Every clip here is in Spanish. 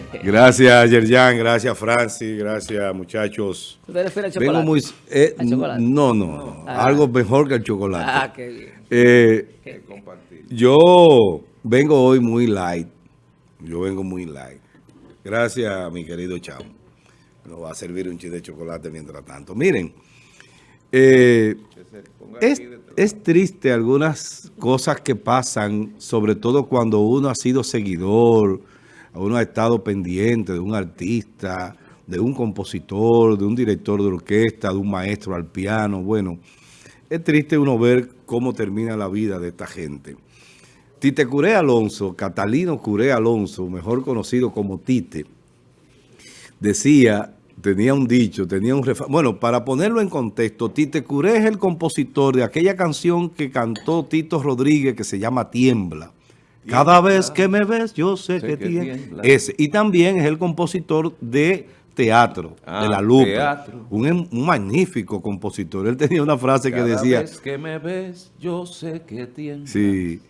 Gracias, Yerjan. Gracias, Francis. Gracias, muchachos. ¿Usted refiere al chocolate? Vengo muy, eh, ¿Al chocolate? No, no, no. Ah. Algo mejor que el chocolate. Ah, qué bien. Eh, yo vengo hoy muy light. Yo vengo muy light. Gracias a mi querido Chavo. Nos va a servir un chiste de chocolate mientras tanto. Miren, eh, es, es triste algunas cosas que pasan, sobre todo cuando uno ha sido seguidor, uno ha estado pendiente de un artista, de un compositor, de un director de orquesta, de un maestro al piano. Bueno, es triste uno ver cómo termina la vida de esta gente. Tite Curé Alonso, Catalino Curé Alonso, mejor conocido como Tite, decía, tenía un dicho, tenía un. Bueno, para ponerlo en contexto, Tite Curé es el compositor de aquella canción que cantó Tito Rodríguez que se llama Tiembla. Cada vez que me ves, yo sé, Sé que, que tiembla. Ese. Y también es el compositor de teatro, Ah, de La Lupa. Un, em- un magnífico compositor. Él tenía una frase que Cada decía... vez que me ves, yo sé que tiembla. Sí.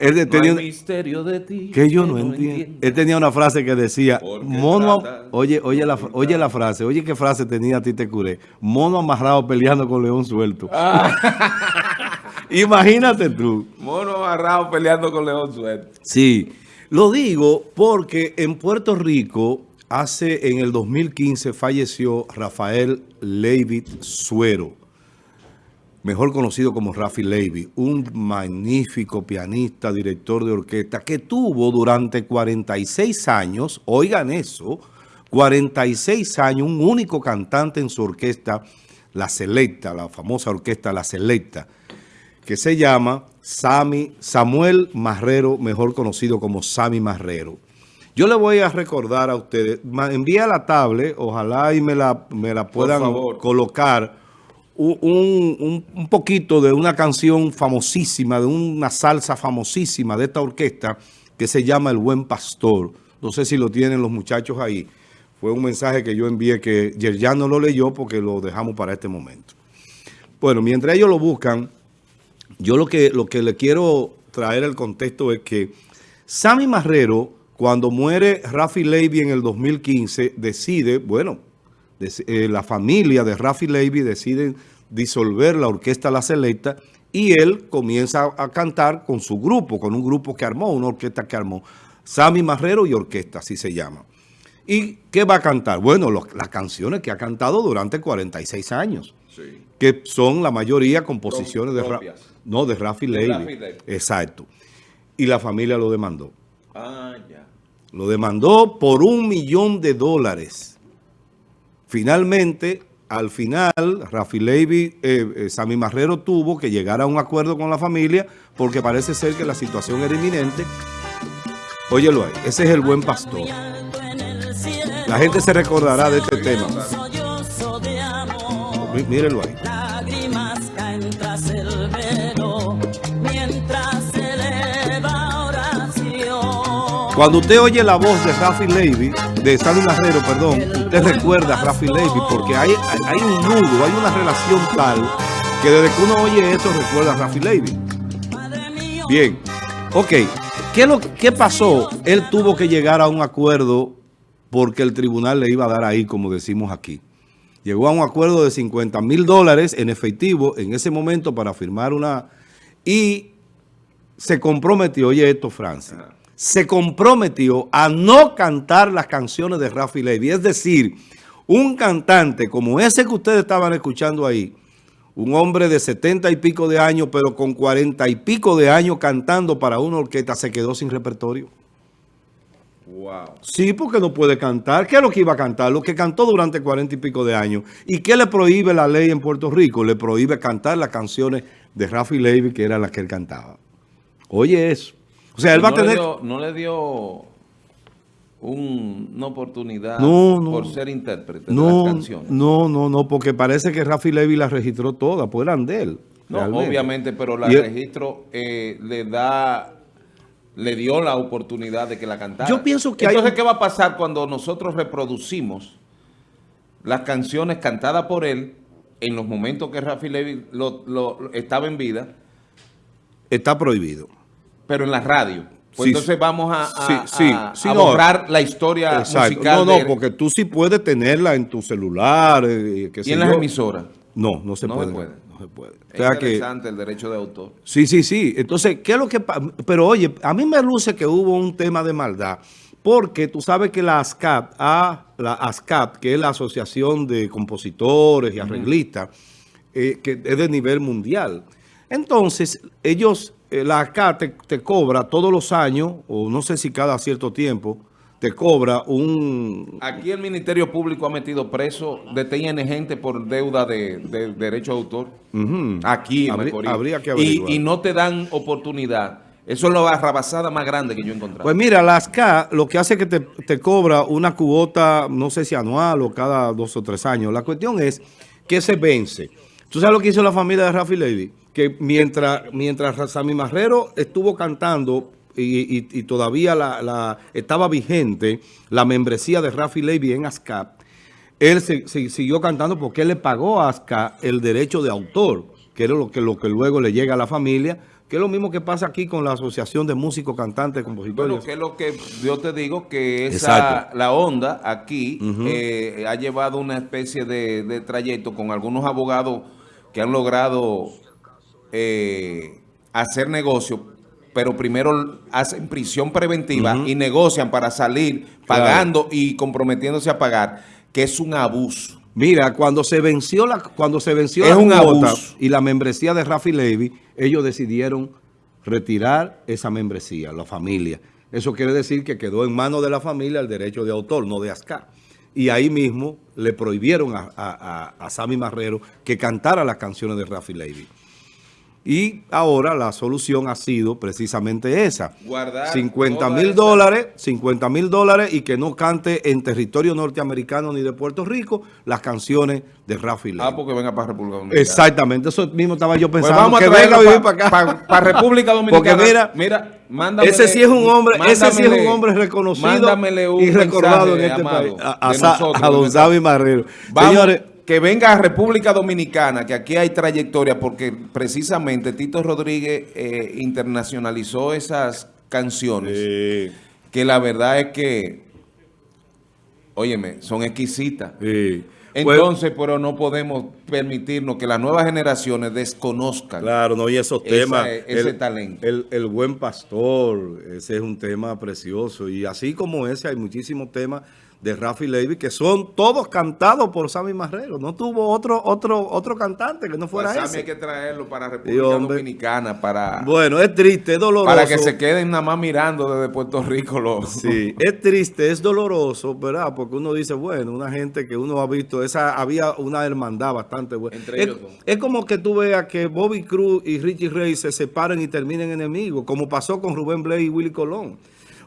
Él No hay misterio de ti que yo no entiendo. Él tenía una frase que decía, Porque mono, oye, oye la, oye la frase, oye qué frase tenía Tite Curé, mono amarrado peleando con león suelto. Imagínate tú. Mono agarrado peleando con León Suerte. Sí, lo digo porque en Puerto Rico, hace en el 2015 falleció Rafael Leivit Suero, mejor conocido como Rafi Levy, un magnífico pianista, director de orquesta, que tuvo durante 46 años, oigan eso, 46 años, un único cantante en su orquesta, La Selecta, la famosa orquesta La Selecta, que se llama Sami, Samuel Marrero, mejor conocido como Sami Marrero. Yo le voy a recordar a ustedes, envía la tablet, ojalá y me la, me la puedan colocar, un, un- un poquito de una canción famosísima, de una salsa famosísima de esta orquesta que se llama El Buen Pastor. No sé si lo tienen los muchachos ahí. Fue un mensaje que yo envié que Yerjan no lo leyó porque lo dejamos para este momento. Bueno, mientras ellos lo buscan, yo lo que, lo que le quiero traer el contexto es que Sammy Marrero, cuando muere Rafi Levy en el 2015, decide, bueno, eh, la familia de Rafi Levy decide disolver la orquesta La Selecta y él comienza a, cantar con su grupo, con un grupo que armó, una orquesta que armó. Sammy Marrero y Orquesta, así se llama. ¿Y qué va a cantar? Bueno, los- las canciones que ha cantado durante 46 años Sí. que son la mayoría composiciones de, Propias. No, de Rafi Levy. Exacto. Y la familia lo demandó. Ah, ya. Lo demandó por un millón de dólares. Finalmente, al final, Rafi Levy, eh, eh, Sammy Marrero tuvo que llegar a un acuerdo con la familia porque parece ser que la situación era inminente. Óyelo ahí, ese es el buen pastor. La gente se recordará de este tema. Mírenlo ahí. Cuando usted oye la voz de Rafi Levy, de Sammy Marrero, perdón, usted recuerda a Rafi Levy porque hay, hay, un nudo, hay una relación tal que desde que uno oye eso recuerda a Rafi Levy. Bien, ok, ¿qué, lo, ¿qué pasó? Él tuvo que llegar a un acuerdo porque el tribunal le iba a dar ahí, como decimos aquí. Llegó a un acuerdo de 50 mil dólares en efectivo en ese momento para firmar una... Y se comprometió, oye esto, Francis, se comprometió a no cantar las canciones de Rafi Levy. Es decir, un cantante como ese que ustedes estaban escuchando ahí, un hombre de 70 y pico de años, pero con 40 y pico de años cantando para una orquesta, se quedó sin repertorio. Wow. Sí, porque no puede cantar. ¿Qué es lo que iba a cantar? Lo que cantó durante 40 y pico de años. ¿Y qué le prohíbe la ley en Puerto Rico? Le prohíbe cantar las canciones de Rafi Levy, que eran las que él cantaba. Oye eso. O sea, él va a no tener... Le dio, no le dio un- una oportunidad No, no. por ser intérprete de No, las canciones. no, no, no, porque parece que Rafi Levy las registró todas, pues eran de él. No, realmente. obviamente, pero la Y registro eh, le da, le dio la oportunidad de que la cantara. Yo pienso que Entonces, ¿qué va a pasar cuando nosotros reproducimos las canciones cantadas por él en los momentos que Rafi Levy lo, lo- estaba en vida, Está prohibido. Pero en la radio? Pues Sí, entonces vamos a, a- sí, sí, a- sí, a no. borrar la historia Exacto. musical. No, no, de- porque tú sí puedes tenerla en tu celular. eh, y en las yo. emisoras. No, no se No se puede. puede. No se puede. O Es que, interesante el derecho de autor. sí, sí, sí. Entonces, ¿qué es lo que pasa? Pero oye, a mí me luce que hubo un tema de maldad. Porque tú sabes que la ASCAP, ah, la ASCAP, que es la Asociación de Compositores y Arreglistas, eh, que es de nivel mundial. Entonces, ellos, eh, la ASCAP te, te cobra todos los años, o no sé si cada cierto tiempo, te cobra un, Aquí el Ministerio Público ha metido preso, detiene gente por deuda de, de derecho de autor. Aquí en Habría- que y, averiguar. y no te dan oportunidad. Eso es la barrabasada más grande que yo he encontrado. Pues mira, la ASCA lo que hace es que te, te cobra una cuota, no sé si anual o cada dos o tres años. La cuestión es que se vence. ¿Tú sabes lo que hizo la familia de Rafi Levy? Que mientras, mientras Sammy Marrero estuvo cantando y, y- y todavía la, la- estaba vigente la membresía de Rafi Levy en ASCAP, él se- se- siguió cantando porque él le pagó a ASCA el derecho de autor, que era lo que, lo que luego le llega a la familia, que es lo mismo que pasa aquí con la Asociación de Músicos, Cantantes, Compositores. Bueno, que es lo que yo te digo, que esa, Exacto. la onda aquí eh, ha llevado una especie de, de trayecto con algunos abogados que han logrado eh, hacer negocio, pero primero hacen prisión preventiva y negocian para salir pagando y comprometiéndose a pagar, que es un abuso. Mira, cuando se venció la, cuando se venció Es la un abuso. y la membresía de Rafi Levy, ellos decidieron retirar esa membresía, la familia. Eso quiere decir que quedó en manos de la familia el derecho de autor, no de ASCA. Y ahí mismo le prohibieron a, a, a- a Sammy Marrero que cantara las canciones de Rafi Levy. Y ahora la solución ha sido precisamente esa. Guardar 50 toda mil dólares, 50 mil dólares y que no cante en territorio norteamericano ni de Puerto Rico las canciones de Rafi. Ah, porque venga para República Dominicana. Exactamente, eso mismo estaba yo Pues pensando. vamos a que venga a vivir para acá. Para República Dominicana. Porque mira, mira, mándamele- ese sí es un hombre, ese sí es un hombre reconocido un y recordado en este amado, país. A, a nosotros, a don Sammy Marrero. Vamos, Señores, que venga a República Dominicana, que aquí hay trayectoria, porque precisamente Tito Rodríguez eh, internacionalizó esas canciones, eh, que la verdad es que, óyeme, son exquisitas. pues, Entonces, pero no podemos permitirnos que las nuevas generaciones desconozcan. Claro, no, y esos Esa- temas. ese talento. El, el buen pastor, ese es un tema precioso. Y así como ese, hay muchísimos temas de Rafi Levy que son todos cantados por Sammy Marrero. No tuvo otro otro otro cantante que no fuera Pues, Sammy ese. hay que traerlo para República. Dominicana, para, Bueno, es triste, es doloroso. para que se queden nada más mirando desde Puerto Rico los... Sí, es triste, es doloroso, ¿verdad? Porque uno dice, bueno, una gente que uno ha visto, esa había una hermandad bastante buena. Entre es, ellos dos. es como que tú veas que Bobby Cruz y Richie Ray se separen y terminen enemigos, como pasó con Rubén Blay y Willy Colón.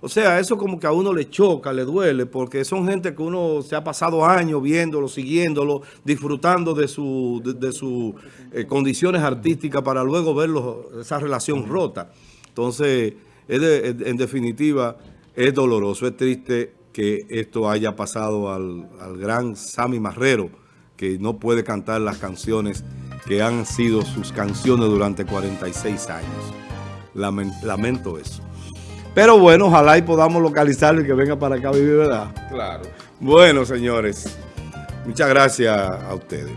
O sea, eso como que a uno le choca, le duele, porque son gente que uno se ha pasado años viéndolo, siguiéndolo, disfrutando de sus de, sus, eh, condiciones artísticas para luego verlo, esa relación rota. Entonces, en definitiva, es doloroso, es triste que esto haya pasado al, al gran Sammy Marrero, que no puede cantar las canciones que han sido sus canciones durante 46 años. Lamen- lamento eso. Pero bueno, ojalá y podamos localizarlo y que venga para acá a vivir, ¿verdad? Claro. Bueno, señores, muchas gracias a ustedes.